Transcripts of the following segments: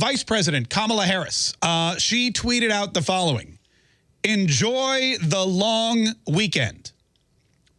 Vice President Kamala Harris, uh, she tweeted out the following. Enjoy the long weekend.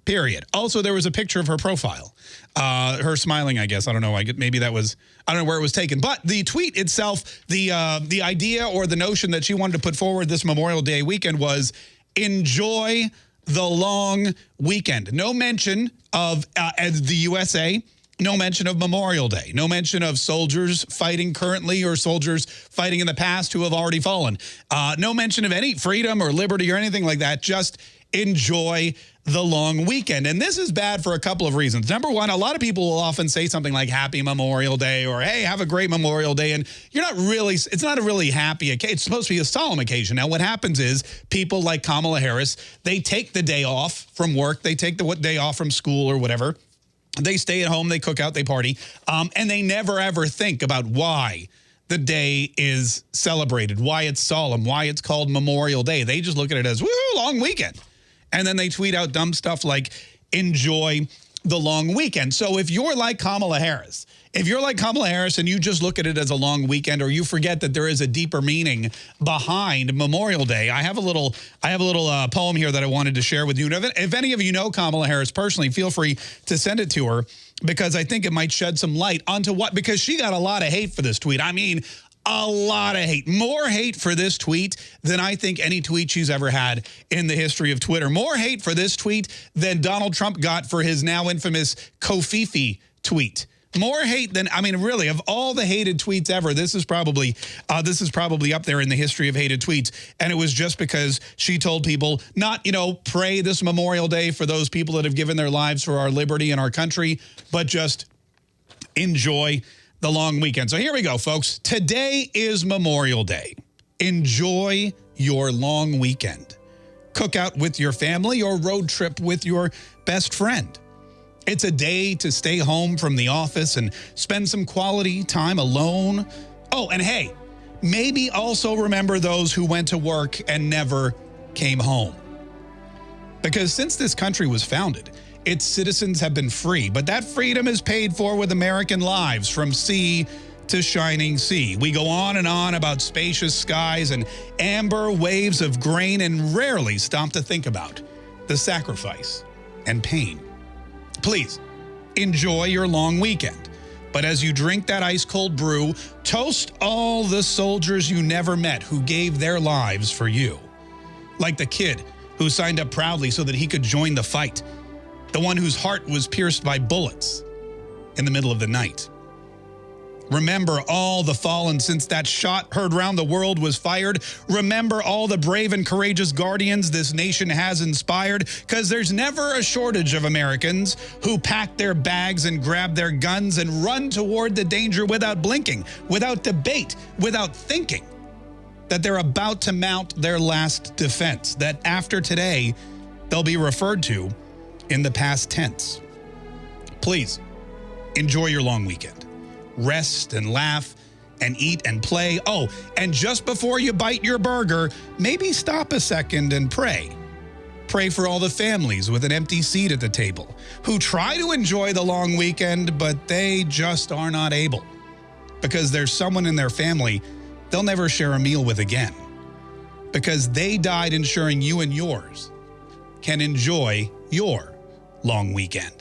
Period. Also, there was a picture of her profile. Uh, her smiling, I guess. I don't know. I maybe that was, I don't know where it was taken. But the tweet itself, the, uh, the idea or the notion that she wanted to put forward this Memorial Day weekend was enjoy the long weekend. No mention of uh, the USA, no mention of Memorial Day, no mention of soldiers fighting currently or soldiers fighting in the past who have already fallen. Uh, no mention of any freedom or liberty or anything like that. Just enjoy the long weekend. And this is bad for a couple of reasons. Number one, a lot of people will often say something like happy Memorial Day or hey, have a great Memorial Day. And you're not really, it's not a really happy occasion. It's supposed to be a solemn occasion. Now, what happens is people like Kamala Harris, they take the day off from work. They take the what day off from school or whatever. They stay at home, they cook out, they party, um, and they never ever think about why the day is celebrated, why it's solemn, why it's called Memorial Day. They just look at it as, woo, long weekend. And then they tweet out dumb stuff like, enjoy the long weekend. So if you're like Kamala Harris, if you're like Kamala Harris and you just look at it as a long weekend or you forget that there is a deeper meaning behind Memorial Day, I have a little I have a little uh, poem here that I wanted to share with you. If, if any of you know Kamala Harris personally, feel free to send it to her because I think it might shed some light onto what, because she got a lot of hate for this tweet. I mean, a lot of hate. More hate for this tweet than I think any tweet she's ever had in the history of Twitter. More hate for this tweet than Donald Trump got for his now infamous Covfefe tweet. More hate than I mean, really, of all the hated tweets ever, this is probably uh, this is probably up there in the history of hated tweets. And it was just because she told people not, you know, pray this Memorial Day for those people that have given their lives for our liberty and our country, but just enjoy the long weekend. So here we go, folks. Today is Memorial Day. Enjoy your long weekend. Cook out with your family or road trip with your best friend. It's a day to stay home from the office and spend some quality time alone. Oh, and hey, maybe also remember those who went to work and never came home. Because since this country was founded, its citizens have been free, but that freedom is paid for with American lives from sea to shining sea. We go on and on about spacious skies and amber waves of grain and rarely stop to think about the sacrifice and pain. Please enjoy your long weekend. But as you drink that ice cold brew, toast all the soldiers you never met who gave their lives for you. Like the kid who signed up proudly so that he could join the fight the one whose heart was pierced by bullets in the middle of the night. Remember all the fallen since that shot heard round the world was fired. Remember all the brave and courageous guardians this nation has inspired, because there's never a shortage of Americans who pack their bags and grab their guns and run toward the danger without blinking, without debate, without thinking that they're about to mount their last defense, that after today, they'll be referred to in the past tense. Please enjoy your long weekend. Rest and laugh and eat and play. Oh, and just before you bite your burger, maybe stop a second and pray. Pray for all the families with an empty seat at the table who try to enjoy the long weekend, but they just are not able because there's someone in their family they'll never share a meal with again because they died ensuring you and yours can enjoy your long weekend.